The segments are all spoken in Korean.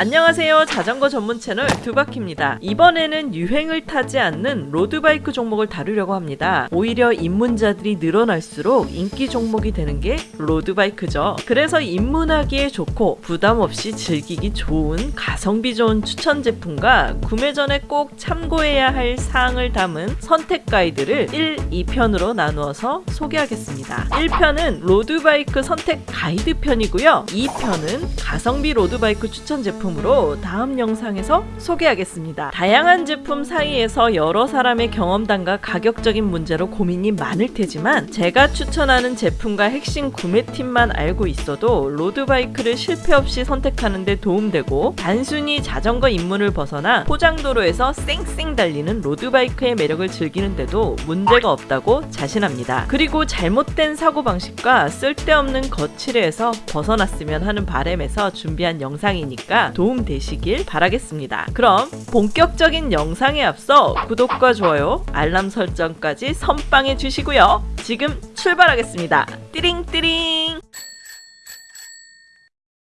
안녕하세요. 자전거 전문 채널 두바키입니다. 이번에는 유행을 타지 않는 로드바이크 종목을 다루려고 합니다. 오히려 입문자들이 늘어날수록 인기 종목이 되는 게 로드바이크죠. 그래서 입문하기에 좋고 부담 없이 즐기기 좋은 가성비 좋은 추천 제품과 구매 전에 꼭 참고해야 할 사항을 담은 선택 가이드를 1, 2편으로 나누어서 소개하겠습니다. 1편은 로드바이크 선택 가이드 편이고요. 2편은 가성비 로드바이크 추천 제품 제품으로 다음 영상에서 소개하겠습니다. 다양한 제품 사이에서 여러 사람의 경험담과 가격적인 문제로 고민이 많을 테지만 제가 추천하는 제품과 핵심 구매팁만 알고 있어도 로드바이크를 실패 없이 선택하는 데 도움되고 단순히 자전거 입문을 벗어나 포장도로에서 쌩쌩 달리는 로드바이크의 매력을 즐기는데도 문제가 없다고 자신합니다. 그리고 잘못된 사고방식과 쓸데없는 거칠에서 벗어났으면 하는 바램에서 준비한 영상이니까 도움 되시길 바라겠습니다. 그럼 본격적인 영상에 앞서 구독과 좋아요, 알람 설정까지 선빵해 주시고요. 지금 출발하겠습니다. 띠링띠링!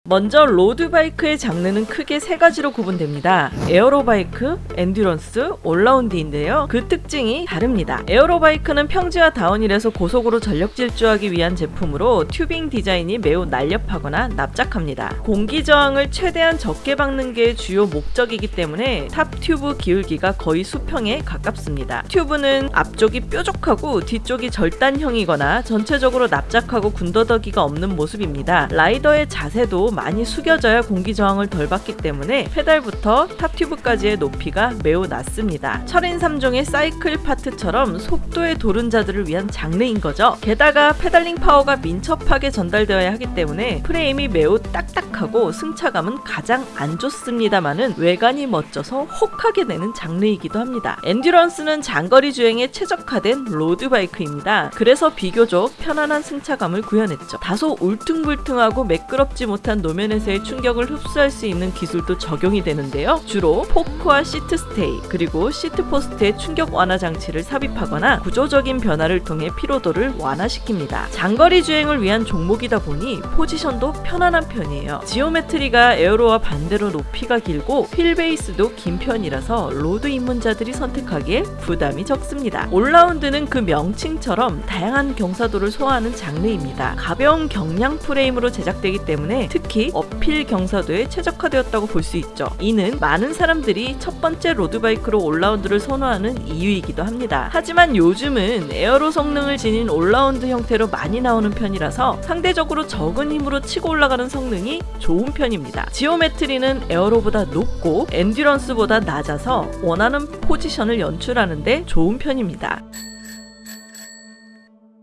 먼저 로드바이크의 장르는 크게 세 가지로 구분됩니다. aero bike, endurance, 올라운드인데요. 그 특징이 다릅니다. aero bike는 평지와 다운힐에서 고속으로 전력 질주하기 위한 제품으로 tubing 디자인이 매우 날렵하거나 납작합니다. 공기 저항을 최대한 적게 받는 게 주요 목적이기 때문에 top tube 기울기가 거의 수평에 가깝습니다. 튜브는 앞쪽이 뾰족하고 뒤쪽이 절단형이거나 전체적으로 납작하고 군더더기가 없는 모습입니다. 라이더의 자세도 많이 숙여져야 공기 저항을 덜 받기 때문에 페달부터 top tube까지의 높이가 매우 낮습니다. 철인 3종의 사이클 파트처럼 속도의 도른자들을 위한 장르인 거죠. 게다가 페달링 파워가 민첩하게 전달되어야 하기 때문에 프레임이 매우 딱딱하고 승차감은 가장 안 좋습니다만은 외관이 멋져서 혹하게 되는 장르이기도 합니다. endurance는 장거리 주행에 최적화된 로드바이크입니다. 그래서 비교적 편안한 승차감을 구현했죠. 다소 울퉁불퉁하고 매끄럽지 못한 노면에서의 충격을 흡수할 수 있는 기술도 적용이 되는데요. 주로 포크와 seat stay 그리고 seat post에 충격 완화 장치를 삽입하거나 구조적인 변화를 통해 피로도를 완화시킵니다. 장거리 주행을 위한 종목이다 보니 포지션도 편안한 편이에요. geometry가 aero와 반대로 높이가 길고 wheel base도 긴 편이라서 로드 입문자들이 선택하기에 부담이 적습니다. 올라운드는 그 명칭처럼 다양한 경사도를 소화하는 장르입니다. 가벼운 경량 프레임으로 제작되기 때문에 특히 특히 uphill 경사도에 최적화되었다고 볼 수 있죠. 이는 많은 사람들이 첫 번째 로드바이크로 올라운드를 선호하는 이유이기도 합니다. 하지만 요즘은 aero 성능을 지닌 올라운드 형태로 많이 나오는 편이라서 상대적으로 적은 힘으로 치고 올라가는 성능이 좋은 편입니다. geometry는 aero보다 높고 endurance보다 낮아서 원하는 포지션을 연출하는데 좋은 편입니다.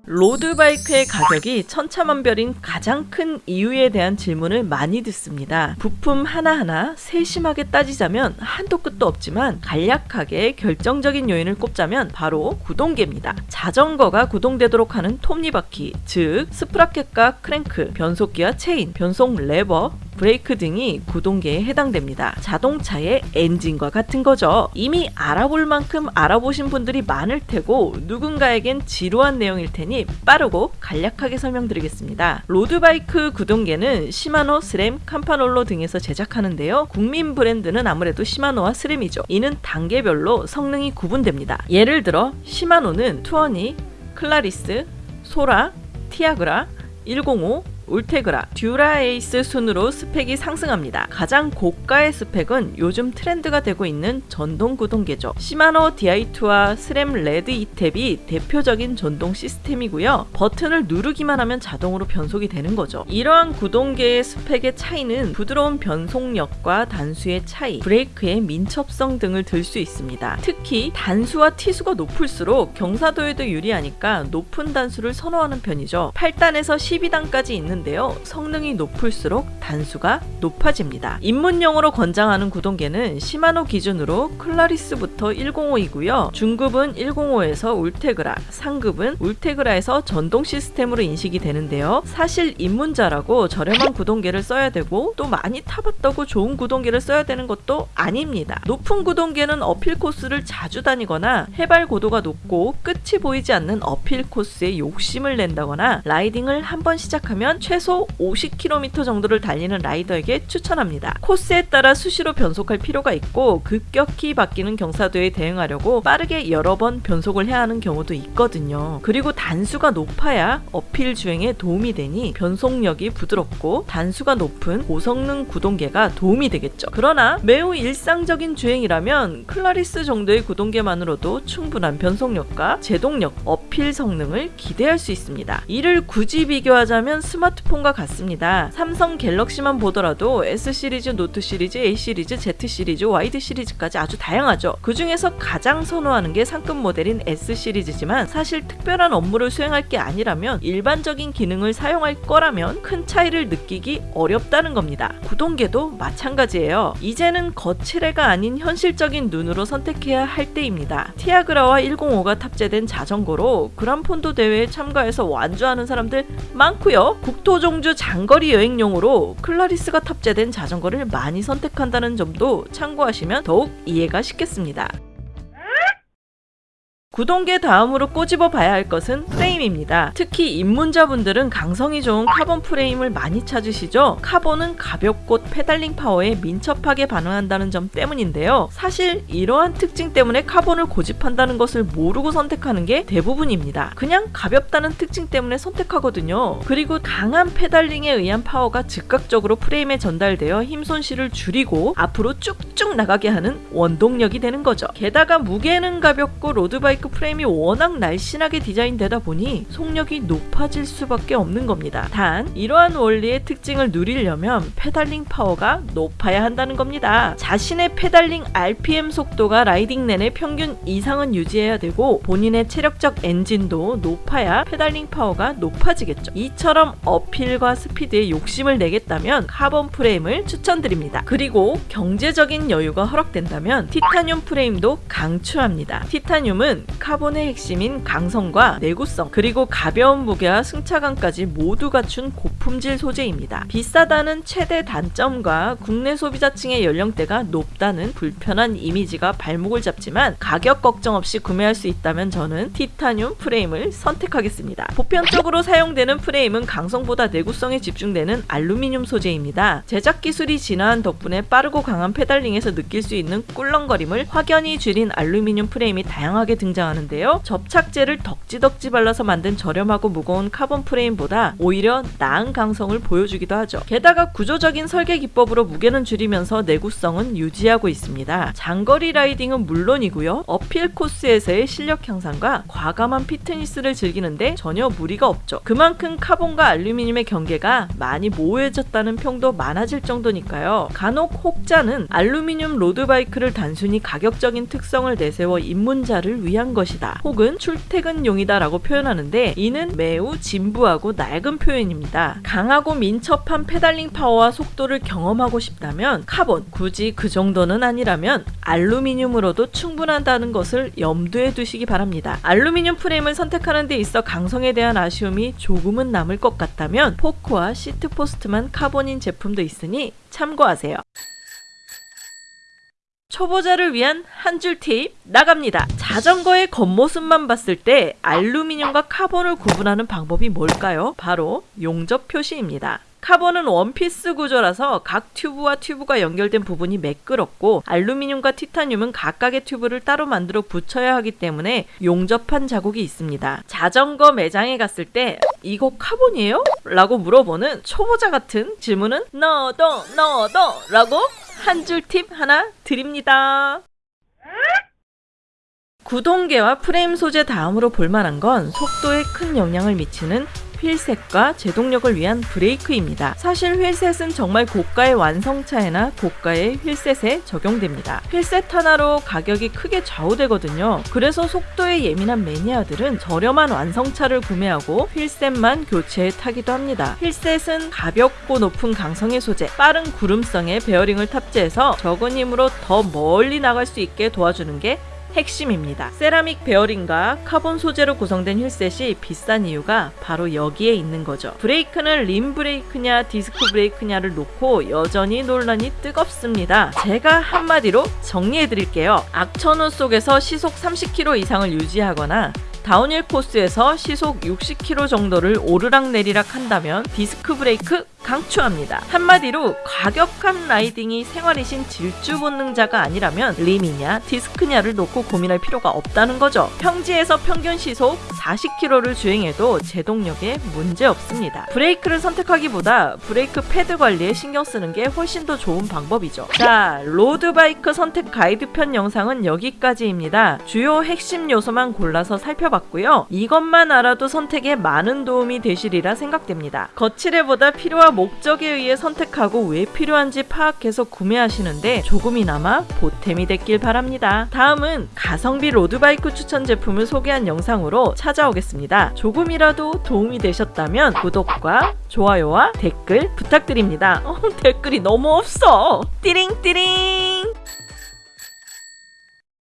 로드바이크의 가격이 천차만별인 가장 큰 이유에 대한 질문을 많이 듣습니다. 부품 하나하나 세심하게 따지자면 한도 끝도 없지만 간략하게 결정적인 요인을 꼽자면 바로 구동계입니다. 자전거가 구동되도록 하는 톱니바퀴, 즉 sprocket과 크랭크, 변속기와 체인, 변속 레버, 브레이크 등이 구동계에 해당됩니다. 자동차의 엔진과 같은 거죠. 이미 알아볼 만큼 알아보신 분들이 많을 테고 누군가에겐 지루한 내용일 테니 빠르고 간략하게 설명드리겠습니다. 로드바이크 구동계는 시마노, 스램, 캄파놀로 등에서 제작하는데요. 국민 브랜드는 아무래도 시마노와 스램이죠. 이는 단계별로 성능이 구분됩니다. 예를 들어 시마노는 투어니, 클라리스, 소라, 티아그라, 105, 울테그라, 듀라에이스 순으로 스펙이 상승합니다. 가장 고가의 스펙은 요즘 트렌드가 되고 있는 전동 구동계죠. 시마노 DI2와 스램 레드 이탭이 대표적인 전동 시스템이고요. 버튼을 누르기만 하면 자동으로 변속이 되는 거죠. 이러한 구동계의 스펙의 차이는 부드러운 변속력과 단수의 차이, 브레이크의 민첩성 등을 들 수 있습니다. 특히 단수와 T수가 높을수록 경사도에도 유리하니까 높은 단수를 선호하는 편이죠. 8단에서 12단까지 있는 있는데요. 성능이 높을수록 단수가 높아집니다. 입문용으로 권장하는 구동계는 시마노 기준으로 클라리스부터 105이고요. 중급은 105에서 울테그라, 상급은 울테그라에서 전동 시스템으로 인식이 되는데요. 사실 입문자라고 저렴한 구동계를 써야 되고 또 많이 타봤다고 좋은 구동계를 써야 되는 것도 아닙니다. 높은 구동계는 uphill 코스를 자주 다니거나 해발 고도가 높고 끝이 보이지 않는 uphill 코스에 욕심을 낸다거나 라이딩을 한번 시작하면 최소 50km 정도를 달리는 라이더에게 추천합니다. 코스에 따라 수시로 변속할 필요가 있고 급격히 바뀌는 경사도에 대응하려고 빠르게 여러 번 변속을 해야 하는 경우도 있거든요. 그리고 단수가 높아야 uphill 주행에 도움이 되니 변속력이 부드럽고 단수가 높은 고성능 구동계가 도움이 되겠죠. 그러나 매우 일상적인 주행이라면 클라리스 정도의 구동계만으로도 충분한 변속력과 제동력, uphill 성능을 기대할 수 있습니다. 이를 굳이 비교하자면 스마트폰과 같습니다. 삼성 갤럭시만 보더라도 S 시리즈, 노트 시리즈, A 시리즈, Z 시리즈, 와이드 시리즈까지 아주 다양하죠. 그 중에서 가장 선호하는 게 상급 모델인 S 시리즈지만 사실 특별한 업무를 수행할 게 아니라면 일반적인 기능을 사용할 거라면 큰 차이를 느끼기 어렵다는 겁니다. 구동계도 마찬가지예요. 이제는 겉치레가 아닌 현실적인 눈으로 선택해야 할 때입니다. 티아그라와 105가 탑재된 자전거로 그란폰도 대회에 참가해서 완주하는 사람들 많고요. 국토종주 장거리 여행용으로 클라리스가 탑재된 자전거를 많이 선택한다는 점도 참고하시면 더욱 이해가 쉽겠습니다. 구동계 다음으로 꼬집어 봐야 할 것은 프레임입니다. 특히 입문자분들은 강성이 좋은 카본 프레임을 많이 찾으시죠? 카본은 가볍고 페달링 파워에 민첩하게 반응한다는 점 때문인데요. 사실 이러한 특징 때문에 카본을 고집한다는 것을 모르고 선택하는 게 대부분입니다. 그냥 가볍다는 특징 때문에 선택하거든요. 그리고 강한 페달링에 의한 파워가 즉각적으로 프레임에 전달되어 힘 손실을 줄이고 앞으로 쭉쭉 나가게 하는 원동력이 되는 거죠. 게다가 무게는 가볍고 로드바이크 바이크 프레임이 워낙 날씬하게 디자인되다 보니 속력이 높아질 수밖에 없는 겁니다. 단 이러한 원리의 특징을 누리려면 페달링 파워가 높아야 한다는 겁니다. 자신의 페달링 RPM 속도가 라이딩 내내 평균 이상은 유지해야 되고 본인의 체력적 엔진도 높아야 페달링 파워가 높아지겠죠. 이처럼 uphill과 스피드에 욕심을 내겠다면 카본 프레임을 추천드립니다. 그리고 경제적인 여유가 허락된다면 티타늄 프레임도 강추합니다. 티타늄은 카본의 핵심인 강성과 내구성 그리고 가벼운 무게와 승차감까지 모두 갖춘 고품질 소재입니다. 비싸다는 최대 단점과 국내 소비자층의 연령대가 높다는 불편한 이미지가 발목을 잡지만 가격 걱정 없이 구매할 수 있다면 저는 티타늄 프레임을 선택하겠습니다. 보편적으로 사용되는 프레임은 강성보다 내구성에 집중되는 알루미늄 소재입니다. 제작 기술이 진화한 덕분에 빠르고 강한 페달링에서 느낄 수 있는 꿀렁거림을 확연히 줄인 알루미늄 프레임이 다양하게 등장 등장하는데요. 접착제를 덕지덕지 발라서 만든 저렴하고 무거운 카본 프레임보다 오히려 나은 강성을 보여주기도 하죠. 게다가 구조적인 설계 기법으로 무게는 줄이면서 내구성은 유지하고 있습니다. 장거리 라이딩은 물론이고요. uphill 코스에서의 실력 향상과 과감한 피트니스를 즐기는데 전혀 무리가 없죠. 그만큼 카본과 알루미늄의 경계가 많이 모호해졌다는 평도 많아질 정도니까요. 간혹 혹자는 알루미늄 로드바이크를 단순히 가격적인 특성을 내세워 입문자를 위한 것이다 혹은 출퇴근용이다 라고 표현하는데 이는 매우 진부하고 낡은 표현입니다. 강하고 민첩한 페달링 파워와 속도를 경험하고 싶다면 카본 굳이 그 정도는 아니라면 알루미늄으로도 충분하다는 것을 염두에 두시기 바랍니다. 알루미늄 프레임을 선택하는 데 있어 강성에 대한 아쉬움이 조금은 남을 것 같다면 포크와 seat post만 카본인 제품도 있으니 참고하세요. 초보자를 위한 한 줄 팁 나갑니다. 자전거의 겉모습만 봤을 때 알루미늄과 카본을 구분하는 방법이 뭘까요? 바로 용접 표시입니다. 카본은 원피스 구조라서 각 튜브와 튜브가 연결된 부분이 매끄럽고 알루미늄과 티타늄은 각각의 튜브를 따로 만들어 붙여야 하기 때문에 용접한 자국이 있습니다. 자전거 매장에 갔을 때 이거 카본이에요? 라고 물어보는 초보자 같은 질문은 넣어둬 넣어둬 라고 한 줄 팁 하나 드립니다. 구동계와 프레임 소재 다음으로 볼만한 건 속도에 큰 영향을 미치는 wheelset과 제동력을 위한 브레이크입니다. 사실 wheelset은 정말 고가의 완성차에나 고가의 wheelset에 적용됩니다. wheelset 하나로 가격이 크게 좌우되거든요. 그래서 속도에 예민한 매니아들은 저렴한 완성차를 구매하고 wheelset만 교체해 타기도 합니다. wheelset은 가볍고 높은 강성의 소재, 빠른 구름성의 베어링을 탑재해서 적은 힘으로 더 멀리 나갈 수 있게 도와주는 게 핵심입니다. 세라믹 베어링과 카본 소재로 구성된 wheelset이 비싼 이유가 바로 여기에 있는 거죠. 브레이크는 림 브레이크냐 디스크 브레이크냐를 놓고 여전히 논란이 뜨겁습니다. 제가 한마디로 정리해 드릴게요. 악천후 속에서 시속 30km 이상을 유지하거나 downhill 코스에서 시속 60km 정도를 오르락내리락 한다면 디스크 브레이크 강추합니다. 한마디로 과격한 riding이 생활이신 질주 본능자가 아니라면 림이냐 디스크냐를 놓고 고민할 필요가 없다는 거죠. 평지에서 평균 시속 40km를 주행해도 제동력에 문제 없습니다. 브레이크를 선택하기보다 브레이크 패드 관리에 신경 쓰는 게 훨씬 더 좋은 방법이죠. 자, road bike 선택 가이드 편 영상은 여기까지입니다. 주요 핵심 요소만 골라서 살펴봤고요. 이것만 알아도 선택에 많은 도움이 되시리라 생각됩니다. 거치대보다 필요와 목적에 의해 선택하고 왜 필요한지 파악해서 구매하시는데 조금이나마 보탬이 됐길 바랍니다. 다음은 가성비 road bike 추천 제품을 소개한 영상으로 찾아오겠습니다. 조금이라도 도움이 되셨다면 구독과 좋아요와 댓글 부탁드립니다. 어, 댓글이 너무 없어. 띠링띠링